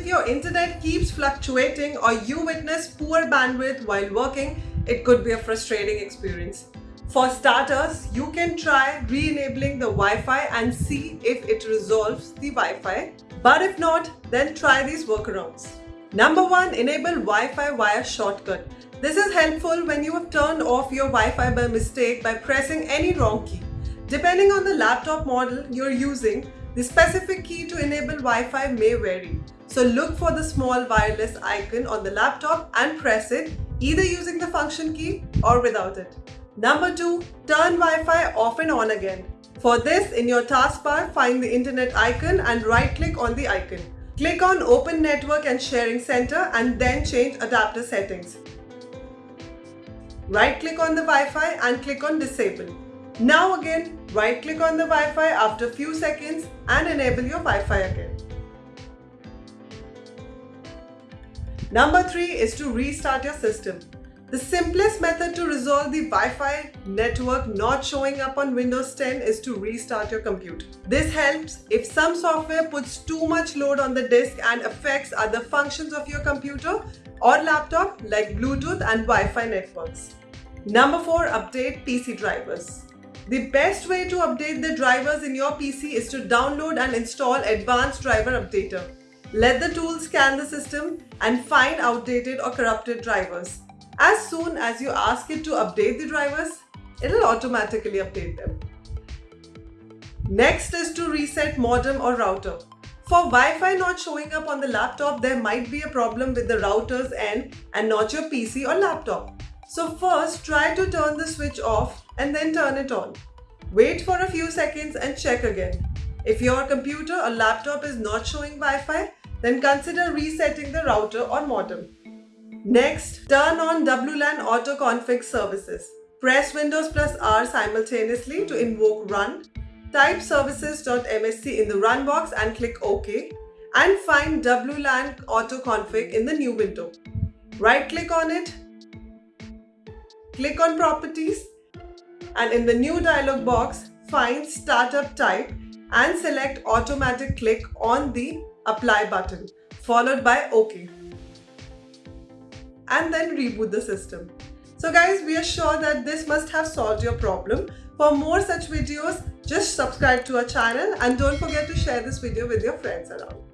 if your internet keeps fluctuating or you witness poor bandwidth while working, it could be a frustrating experience. For starters, you can try re-enabling the Wi-Fi and see if it resolves the Wi-Fi. But if not, then try these workarounds. Number one, enable Wi-Fi via shortcut. This is helpful when you have turned off your Wi-Fi by mistake by pressing any wrong key. Depending on the laptop model you're using, the specific key to enable Wi-Fi may vary. So look for the small wireless icon on the laptop and press it either using the function key or without it. Number 2. Turn Wi-Fi off and on again. For this, in your taskbar, find the internet icon and right-click on the icon. Click on Open Network and Sharing Center and then change adapter settings. Right-click on the Wi-Fi and click on Disable. Now again, right-click on the Wi-Fi after few seconds and enable your Wi-Fi again. Number 3 is to restart your system. The simplest method to resolve the Wi-Fi network not showing up on Windows 10 is to restart your computer. This helps if some software puts too much load on the disk and affects other functions of your computer or laptop like Bluetooth and Wi-Fi networks. Number 4. Update PC drivers. The best way to update the drivers in your PC is to download and install Advanced Driver Updater. Let the tool scan the system and find outdated or corrupted drivers. As soon as you ask it to update the drivers, it'll automatically update them. Next is to reset modem or router. For Wi-Fi not showing up on the laptop, there might be a problem with the router's end and not your PC or laptop. So first, try to turn the switch off and then turn it on. Wait for a few seconds and check again. If your computer or laptop is not showing Wi-Fi, then consider resetting the router or modem. Next, turn on WLAN Auto Config services. Press Windows plus R simultaneously to invoke run. Type services.msc in the run box and click OK and find WLAN Auto Config in the new window. Right click on it, click on properties and in the new dialog box find startup type and select automatic click on the apply button followed by OK and then reboot the system. So guys, we are sure that this must have solved your problem. For more such videos, just subscribe to our channel and don't forget to share this video with your friends around.